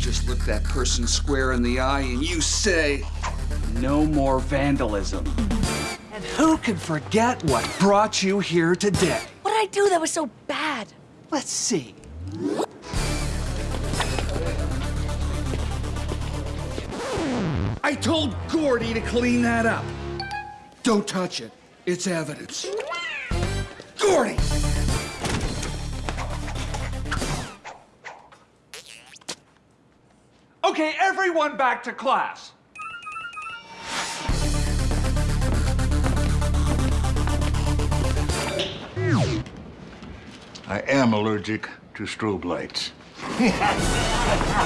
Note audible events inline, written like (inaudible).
just look that person square in the eye and you say, no more vandalism. And who can forget what brought you here today? What did I do that was so bad? Let's see. I told Gordy to clean that up. Don't touch it. It's evidence. Gordy! Okay, everyone back to class. I am allergic to strobe lights. (laughs)